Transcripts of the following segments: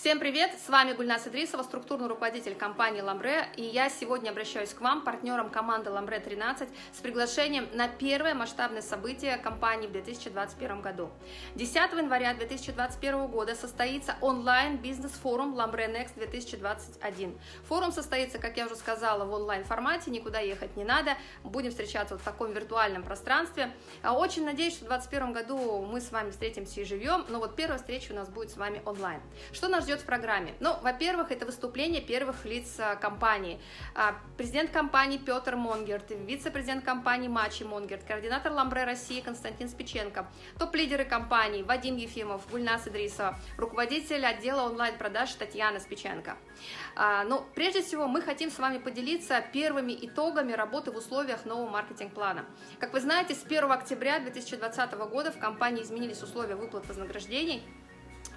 Всем привет! С вами Гульнас Идрисова, структурный руководитель компании «Ламбре», и я сегодня обращаюсь к вам, партнерам команды «Ламбре 13», с приглашением на первое масштабное событие компании в 2021 году. 10 января 2021 года состоится онлайн-бизнес-форум «Ламбре Next 2021». Форум состоится, как я уже сказала, в онлайн-формате, никуда ехать не надо, будем встречаться вот в таком виртуальном пространстве. А очень надеюсь, что в 2021 году мы с вами встретимся и живем, но вот первая встреча у нас будет с вами онлайн. Что нас в программе? Ну, во-первых, это выступление первых лиц а, компании. А, президент компании Петр Монгерт, вице-президент компании Мачи Монгерт, координатор Ламбре России Константин Спиченко, топ-лидеры компании Вадим Ефимов, Гульнас Идрисова, руководитель отдела онлайн-продаж Татьяна Спиченко. А, Но ну, прежде всего мы хотим с вами поделиться первыми итогами работы в условиях нового маркетинг-плана. Как вы знаете, с 1 октября 2020 года в компании изменились условия выплат вознаграждений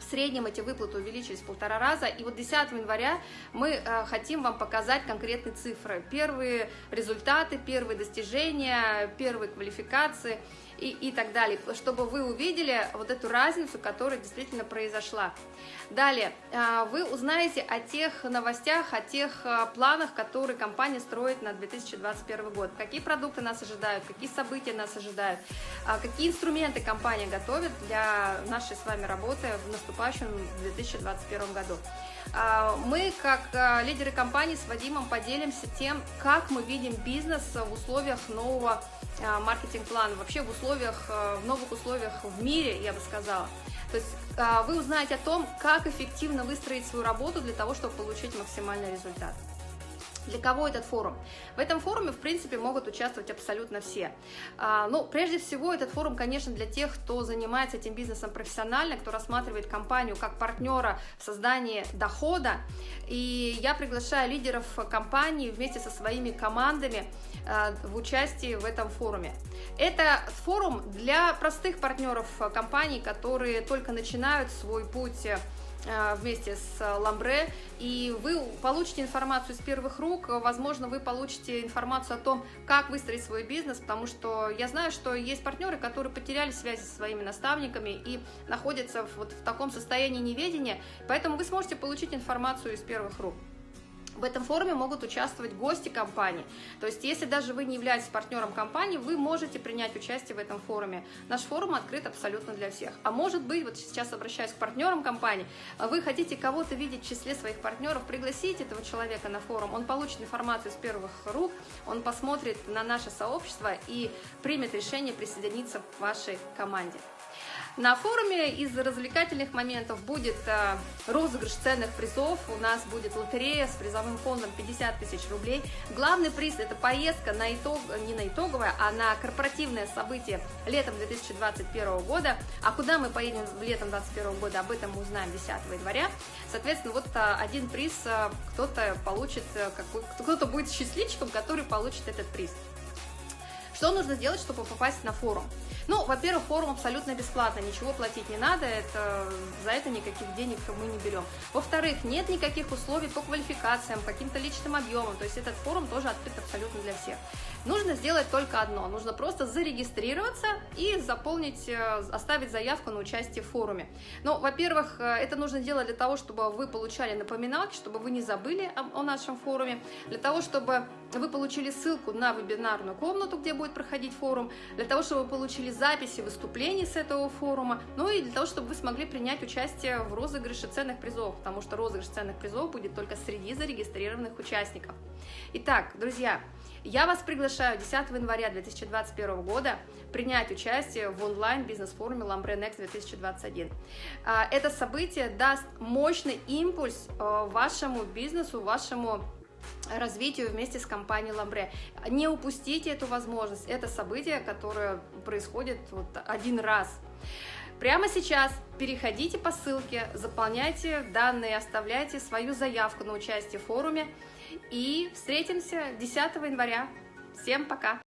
в среднем эти выплаты увеличились в полтора раза, и вот 10 января мы э, хотим вам показать конкретные цифры, первые результаты, первые достижения, первые квалификации и, и так далее, чтобы вы увидели вот эту разницу, которая действительно произошла. Далее, э, вы узнаете о тех новостях, о тех э, планах, которые компания строит на 2021 год, какие продукты нас ожидают, какие события нас ожидают, какие инструменты компания готовит для нашей с вами работы в наступающем 2021 году. А, мы, как а, лидеры компании, с Вадимом поделимся тем, как мы видим бизнес в условиях нового а, маркетинг-плана, вообще в условиях, в новых условиях в мире, я бы сказала. То есть вы узнаете о том, как эффективно выстроить свою работу для того, чтобы получить максимальный результат. Для кого этот форум? В этом форуме, в принципе, могут участвовать абсолютно все. А, ну, прежде всего, этот форум, конечно, для тех, кто занимается этим бизнесом профессионально, кто рассматривает компанию как партнера в создании дохода. И я приглашаю лидеров компании вместе со своими командами а, в участии в этом форуме. Это форум для простых партнеров компаний, которые только начинают свой путь Э, вместе с Ламбре, и вы получите информацию из первых рук, возможно, вы получите информацию о том, как выстроить свой бизнес, потому что я знаю, что есть партнеры, которые потеряли связи со своими наставниками и находятся вот в таком состоянии неведения, поэтому вы сможете получить информацию из первых рук. В этом форуме могут участвовать гости компании. То есть, если даже вы не являетесь партнером компании, вы можете принять участие в этом форуме. Наш форум открыт абсолютно для всех. А может быть, вот сейчас обращаюсь к партнерам компании, вы хотите кого-то видеть в числе своих партнеров, пригласите этого человека на форум, он получит информацию из первых рук, он посмотрит на наше сообщество и примет решение присоединиться к вашей команде. На форуме из развлекательных моментов будет э, розыгрыш ценных призов, у нас будет лотерея с призовым фондом 50 тысяч рублей. Главный приз – это поездка на итог, не на итоговое, а на корпоративное событие летом 2021 года. А куда мы поедем летом 2021 года, об этом мы узнаем 10 января. Соответственно, вот э, один приз э, кто-то получит, кто-то будет счастливчиком, который получит этот приз. Что нужно сделать, чтобы попасть на форум? Ну, во-первых, форум абсолютно бесплатно, ничего платить не надо, это, за это никаких денег мы не берем. Во-вторых, нет никаких условий по квалификациям, каким-то личным объемам, то есть этот форум тоже открыт абсолютно для всех. Нужно сделать только одно, нужно просто зарегистрироваться и заполнить, э, оставить заявку на участие в форуме. Ну, во-первых, э, это нужно делать для того, чтобы вы получали напоминалки, чтобы вы не забыли о, о нашем форуме, для того, чтобы вы получили ссылку на вебинарную комнату, где будет проходить форум, для того, чтобы вы получили записи выступлений с этого форума, ну и для того, чтобы вы смогли принять участие в розыгрыше ценных призов, потому что розыгрыш ценных призов будет только среди зарегистрированных участников. Итак, друзья, я вас приглашаю 10 января 2021 года принять участие в онлайн-бизнес-форуме Lambre Next 2021. Это событие даст мощный импульс э, вашему бизнесу, вашему развитию вместе с компанией Ламбре. Не упустите эту возможность. Это событие, которое происходит вот один раз. Прямо сейчас переходите по ссылке, заполняйте данные, оставляйте свою заявку на участие в форуме и встретимся 10 января. Всем пока!